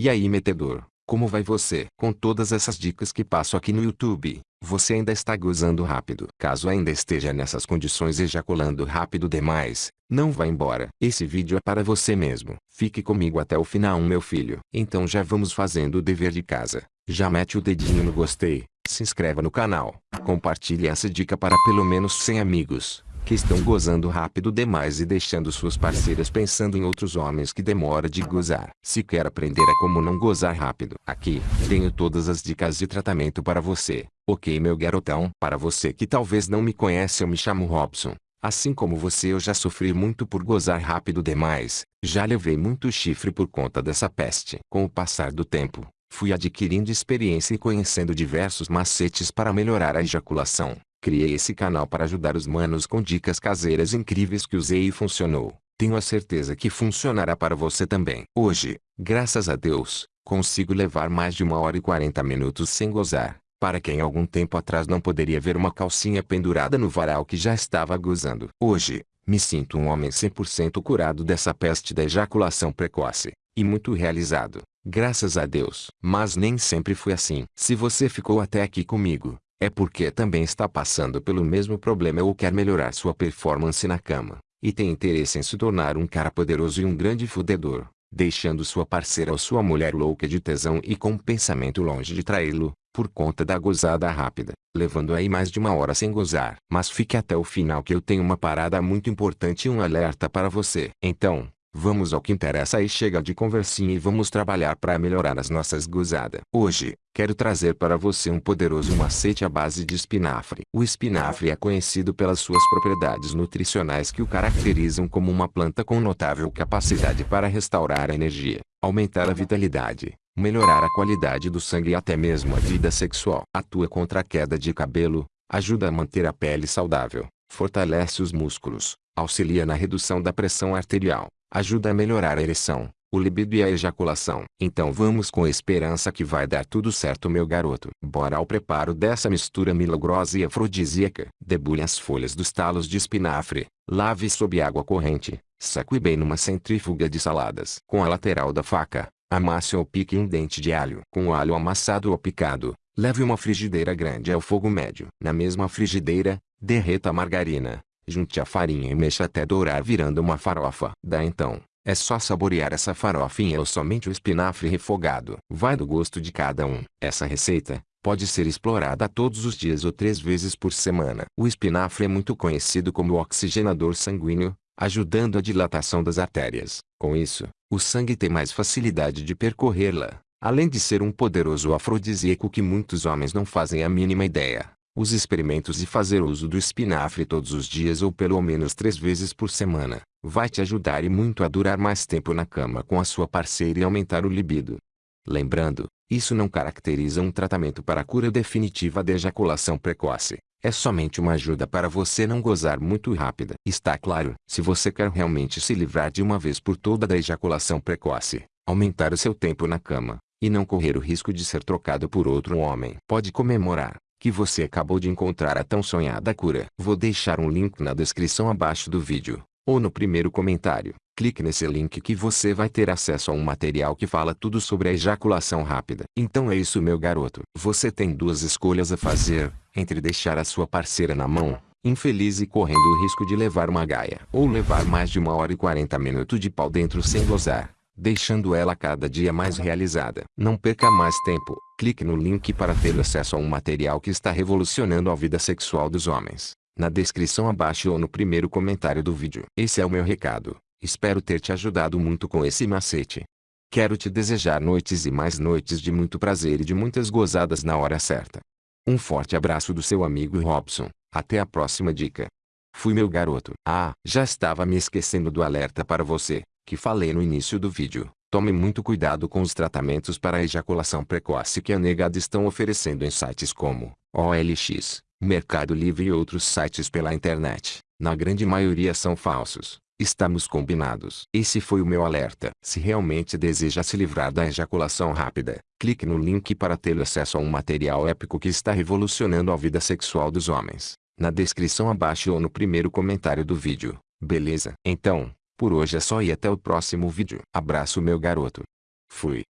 E aí metedor, como vai você? Com todas essas dicas que passo aqui no YouTube, você ainda está gozando rápido. Caso ainda esteja nessas condições ejaculando rápido demais, não vá embora. Esse vídeo é para você mesmo. Fique comigo até o final meu filho. Então já vamos fazendo o dever de casa. Já mete o dedinho no gostei, se inscreva no canal, compartilhe essa dica para pelo menos 100 amigos que estão gozando rápido demais e deixando suas parceiras pensando em outros homens que demora de gozar. Se quer aprender a como não gozar rápido, aqui, tenho todas as dicas de tratamento para você. Ok meu garotão? Para você que talvez não me conhece eu me chamo Robson. Assim como você eu já sofri muito por gozar rápido demais, já levei muito chifre por conta dessa peste. Com o passar do tempo, fui adquirindo experiência e conhecendo diversos macetes para melhorar a ejaculação. Criei esse canal para ajudar os manos com dicas caseiras incríveis que usei e funcionou. Tenho a certeza que funcionará para você também. Hoje, graças a Deus, consigo levar mais de uma hora e 40 minutos sem gozar. Para quem algum tempo atrás não poderia ver uma calcinha pendurada no varal que já estava gozando. Hoje, me sinto um homem 100% curado dessa peste da ejaculação precoce. E muito realizado. Graças a Deus. Mas nem sempre foi assim. Se você ficou até aqui comigo, é porque também está passando pelo mesmo problema ou quer melhorar sua performance na cama, e tem interesse em se tornar um cara poderoso e um grande fudedor, deixando sua parceira ou sua mulher louca de tesão e com o pensamento longe de traí-lo, por conta da gozada rápida, levando aí mais de uma hora sem gozar. Mas fique até o final que eu tenho uma parada muito importante e um alerta para você. Então, Vamos ao que interessa e chega de conversinha e vamos trabalhar para melhorar as nossas gozadas. Hoje, quero trazer para você um poderoso macete à base de espinafre. O espinafre é conhecido pelas suas propriedades nutricionais que o caracterizam como uma planta com notável capacidade para restaurar a energia, aumentar a vitalidade, melhorar a qualidade do sangue e até mesmo a vida sexual. Atua contra a queda de cabelo, ajuda a manter a pele saudável, fortalece os músculos, auxilia na redução da pressão arterial, ajuda a melhorar a ereção, o libido e a ejaculação. Então vamos com esperança que vai dar tudo certo meu garoto. Bora ao preparo dessa mistura milagrosa e afrodisíaca. Debulhe as folhas dos talos de espinafre, lave sob água corrente, saque bem numa centrífuga de saladas. Com a lateral da faca, amasse ou pique um dente de alho. Com o alho amassado ou picado, leve uma frigideira grande ao fogo médio. Na mesma frigideira, derreta a margarina, Junte a farinha e mexa até dourar virando uma farofa. Dá então, é só saborear essa farofinha ou somente o espinafre refogado. Vai do gosto de cada um. Essa receita, pode ser explorada todos os dias ou três vezes por semana. O espinafre é muito conhecido como oxigenador sanguíneo, ajudando a dilatação das artérias. Com isso, o sangue tem mais facilidade de percorrê-la, além de ser um poderoso afrodisíaco que muitos homens não fazem a mínima ideia. Os experimentos de fazer uso do espinafre todos os dias ou pelo menos três vezes por semana, vai te ajudar e muito a durar mais tempo na cama com a sua parceira e aumentar o libido. Lembrando, isso não caracteriza um tratamento para a cura definitiva da ejaculação precoce. É somente uma ajuda para você não gozar muito rápida. Está claro? Se você quer realmente se livrar de uma vez por toda da ejaculação precoce, aumentar o seu tempo na cama, e não correr o risco de ser trocado por outro homem, pode comemorar que você acabou de encontrar a tão sonhada cura. Vou deixar um link na descrição abaixo do vídeo, ou no primeiro comentário. Clique nesse link que você vai ter acesso a um material que fala tudo sobre a ejaculação rápida. Então é isso meu garoto. Você tem duas escolhas a fazer, entre deixar a sua parceira na mão, infeliz e correndo o risco de levar uma gaia, ou levar mais de uma hora e 40 minutos de pau dentro sem gozar deixando ela cada dia mais realizada. Não perca mais tempo, clique no link para ter acesso a um material que está revolucionando a vida sexual dos homens, na descrição abaixo ou no primeiro comentário do vídeo. Esse é o meu recado, espero ter te ajudado muito com esse macete. Quero te desejar noites e mais noites de muito prazer e de muitas gozadas na hora certa. Um forte abraço do seu amigo Robson, até a próxima dica. Fui meu garoto. Ah, já estava me esquecendo do alerta para você que falei no início do vídeo. Tome muito cuidado com os tratamentos para a ejaculação precoce que a negada estão oferecendo em sites como OLX, Mercado Livre e outros sites pela internet. Na grande maioria são falsos. Estamos combinados. Esse foi o meu alerta. Se realmente deseja se livrar da ejaculação rápida, clique no link para ter acesso a um material épico que está revolucionando a vida sexual dos homens. Na descrição abaixo ou no primeiro comentário do vídeo. Beleza? Então, por hoje é só e até o próximo vídeo. Abraço meu garoto. Fui.